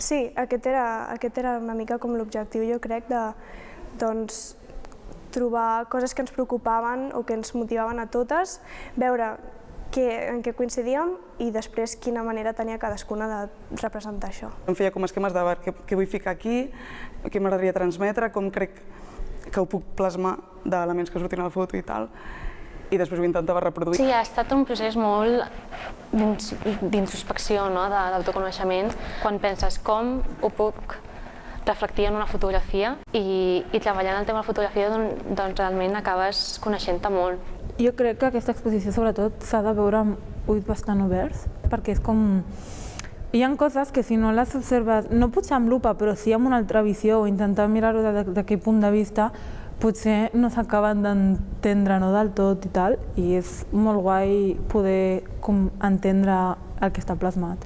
Sí, aquest era, aquest era una mica com l'objectiu, jo crec, de doncs, trobar coses que ens preocupaven o que ens motivaven a totes, veure què, en què coincidíem i després quina manera tenia cadascuna de representar això. Em feia com esquemes de què, què vull ficar aquí, què m'agradaria transmetre, com crec que ho puc plasmar d'elements que surtin a la foto i tal, i després ho intentava reproduir. Sí, ha estat un procés molt d'introspecció, no? d'autoconeixement, quan penses com ho puc reflectir en una fotografia i, i treballant el tema de la fotografia doncs, doncs realment acabes coneixent-te molt. Jo crec que aquesta exposició sobretot s'ha de veure amb ulls bastant oberts, perquè és com... Hi ha coses que si no les observes, no potser amb lupa, però sí amb una altra visió o intentar mirar-ho d'aquell punt de vista, potser no s'acaben d'entendre no del tot i tal, i és molt guai poder com, entendre el que està plasmat.